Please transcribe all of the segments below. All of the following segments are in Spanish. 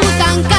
tan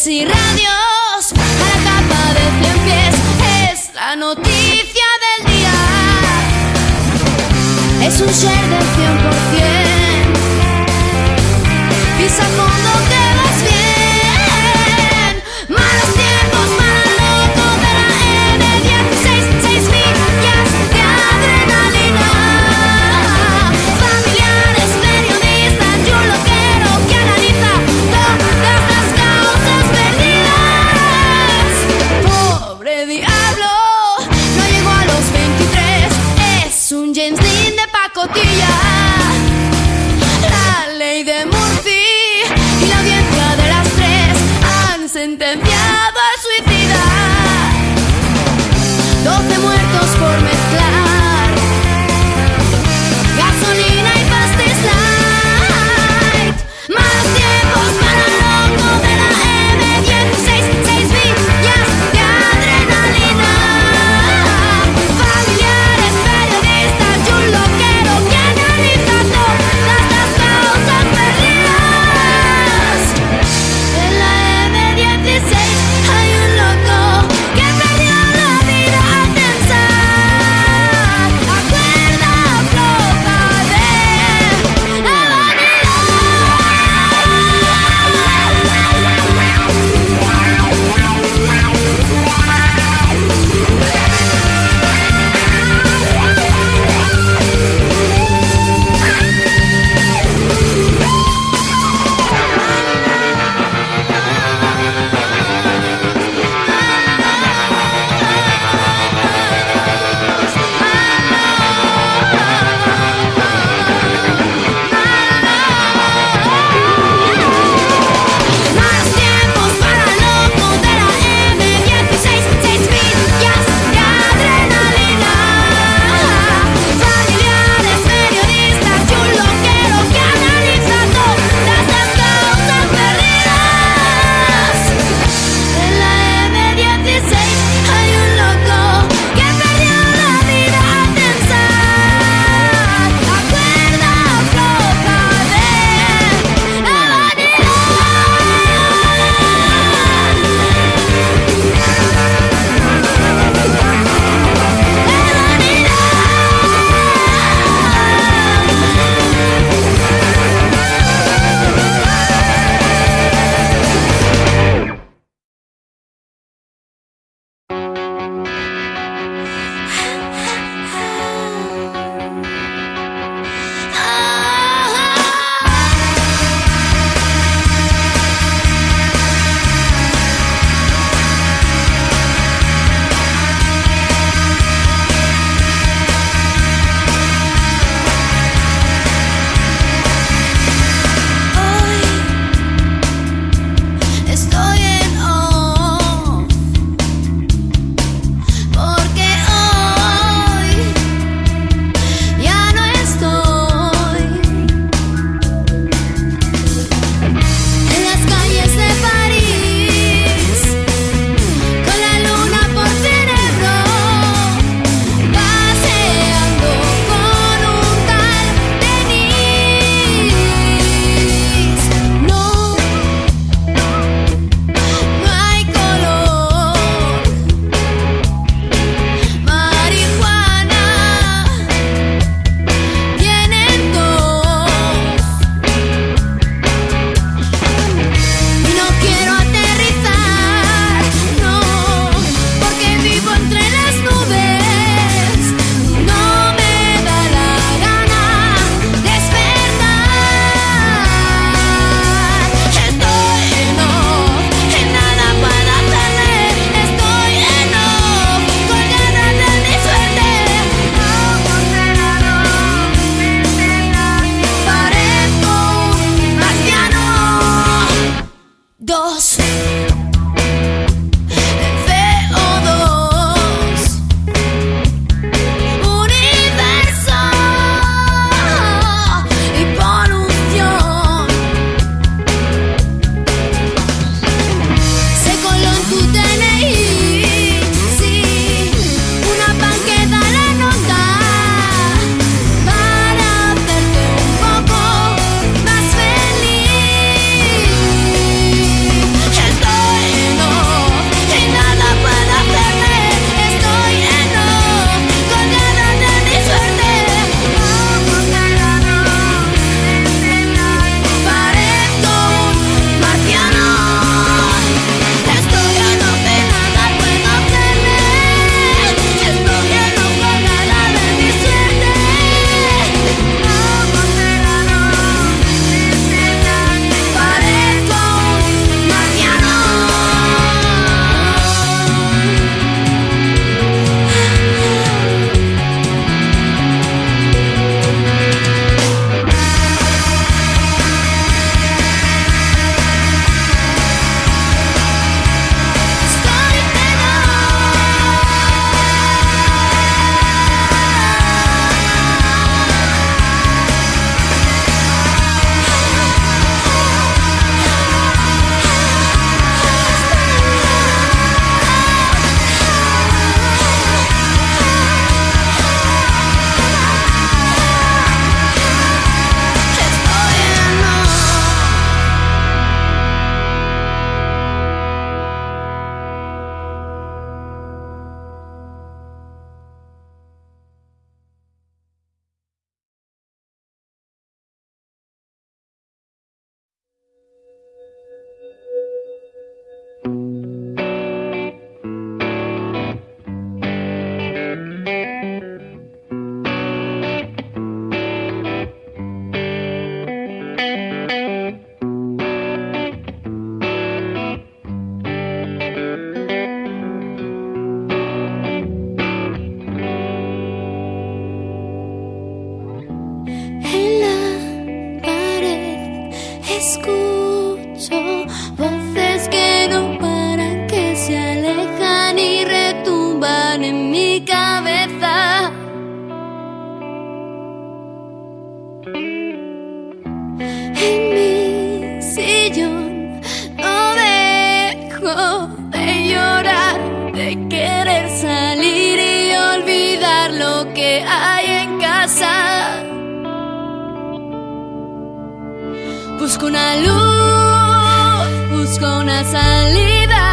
redes y radios, a la capa de cien pies, es la noticia del día. Es un share del 100%. Pisamos hay en casa. Busco una luz, busco una salida.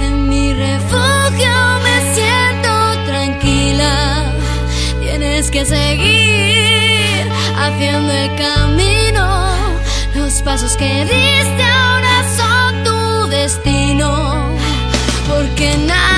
En mi refugio me siento tranquila. Tienes que seguir haciendo el camino. Los pasos que diste ahora son tu destino. Porque nada.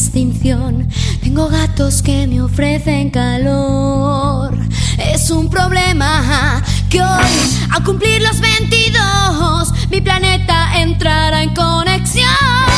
extinción. Tengo gatos que me ofrecen calor. Es un problema que hoy, al cumplir los 22, mi planeta entrará en conexión.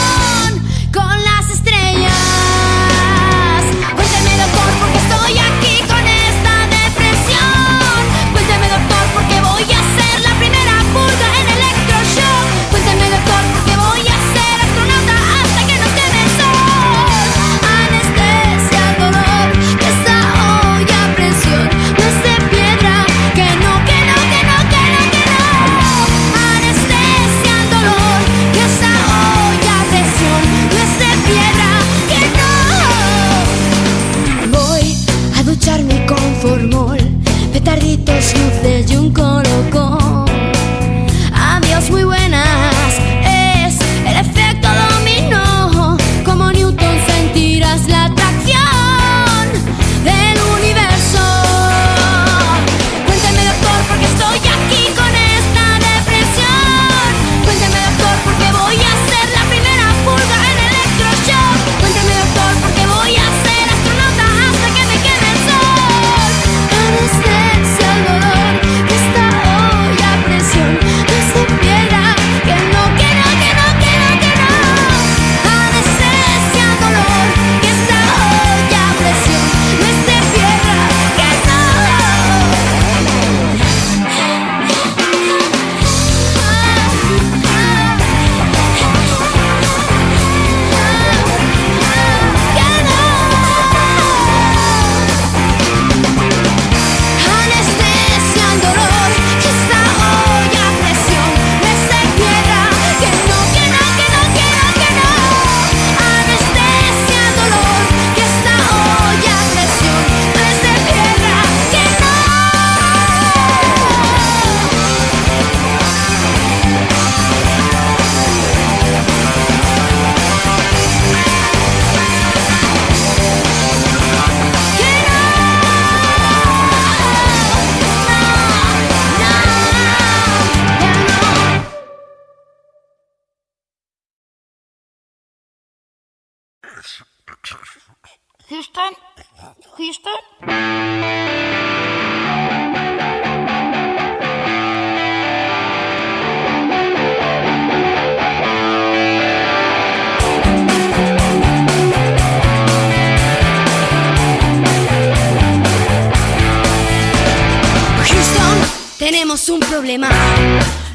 problema.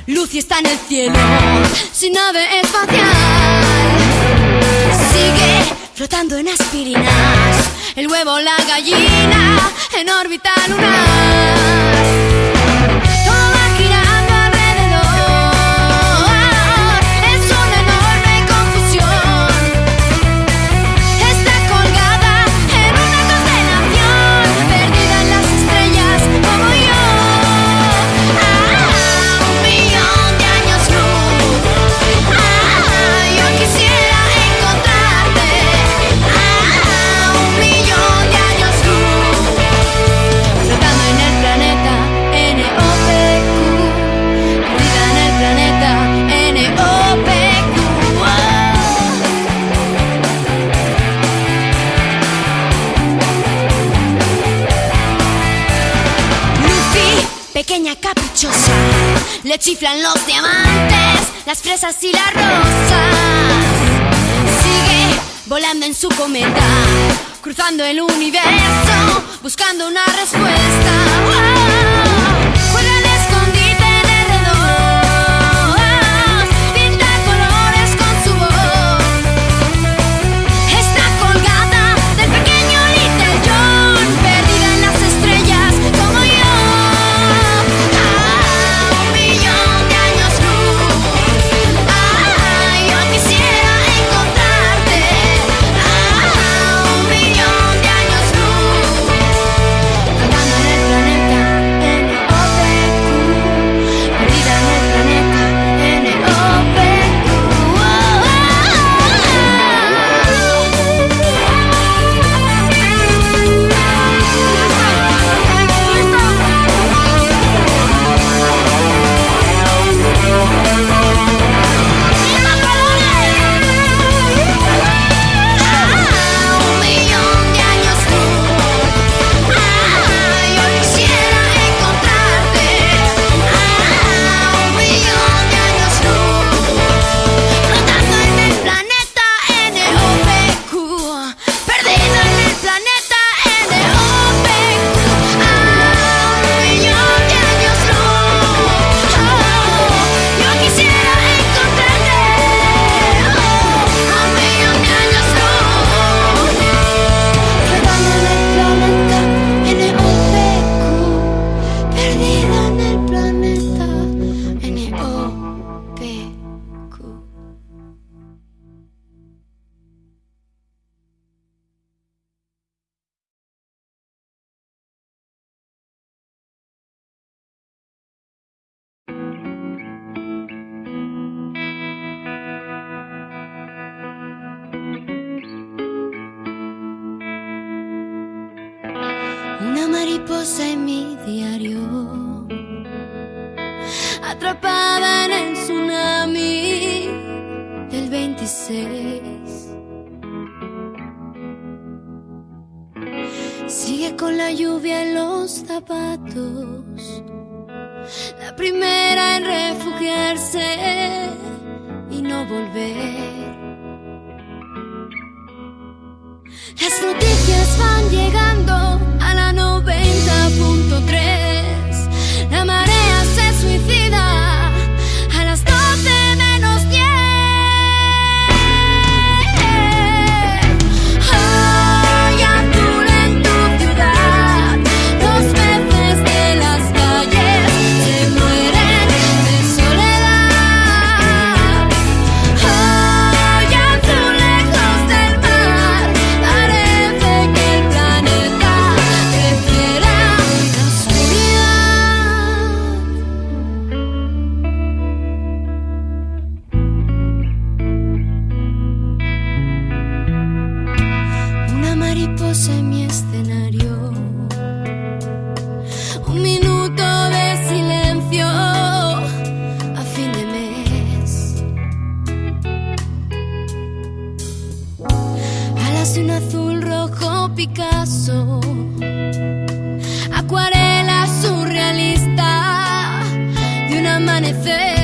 Lucy está en el cielo, sin nave espacial. Sigue flotando en aspirinas, el huevo, la gallina, en órbita lunar. chiflan los diamantes, las fresas y las rosas. Sigue volando en su cometa, cruzando el universo, buscando una respuesta. volver. Las noticias un azul rojo Picasso, acuarela surrealista de un amanecer.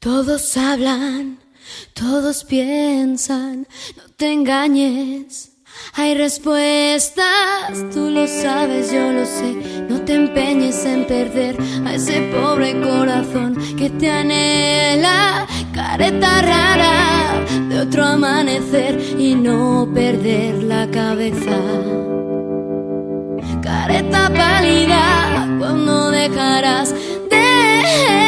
Todos hablan, todos piensan, no te engañes. Hay respuestas, tú lo sabes, yo lo sé. No te empeñes en perder a ese pobre corazón que te anhela, careta rara de otro amanecer y no perder la cabeza. Careta pálida, cuando dejarás de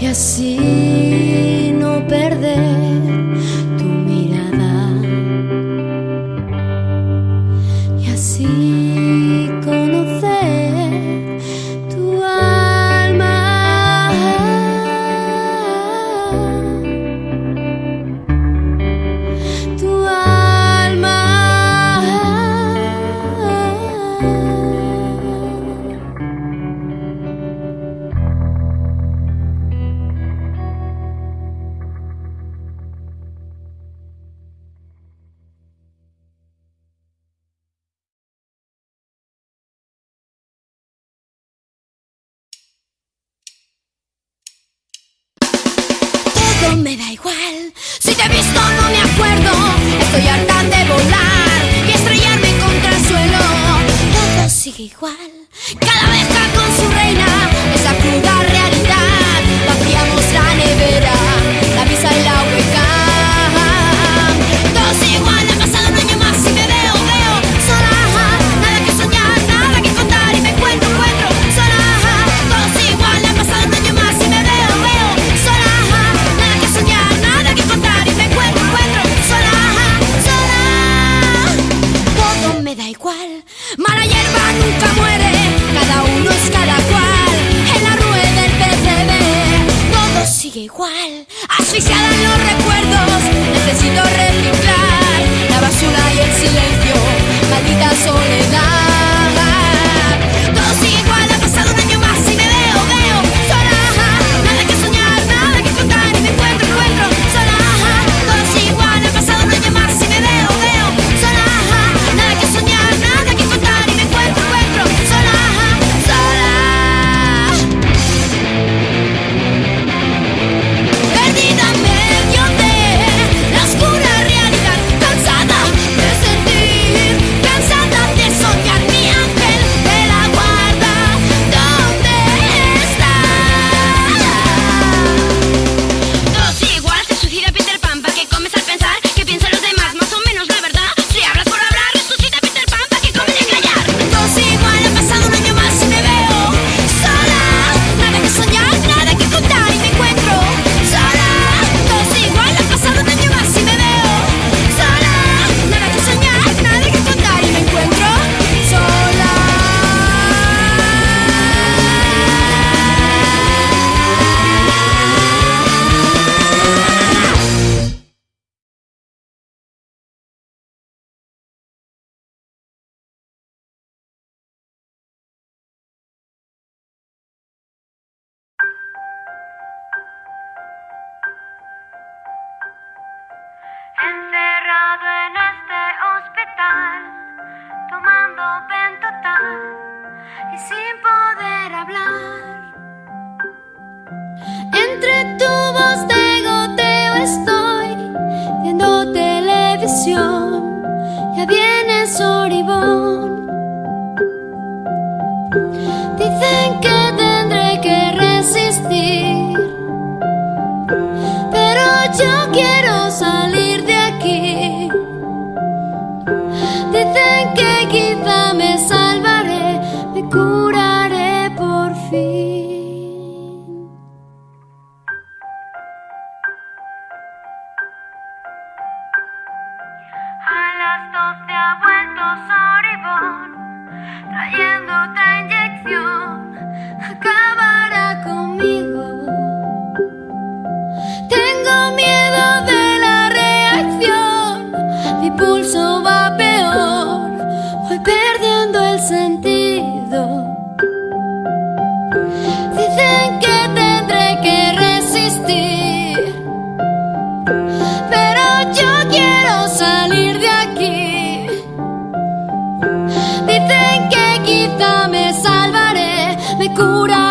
y así no perder. y sin poder hablar. Entre tubos de goteo estoy viendo televisión. Ya viene oscura.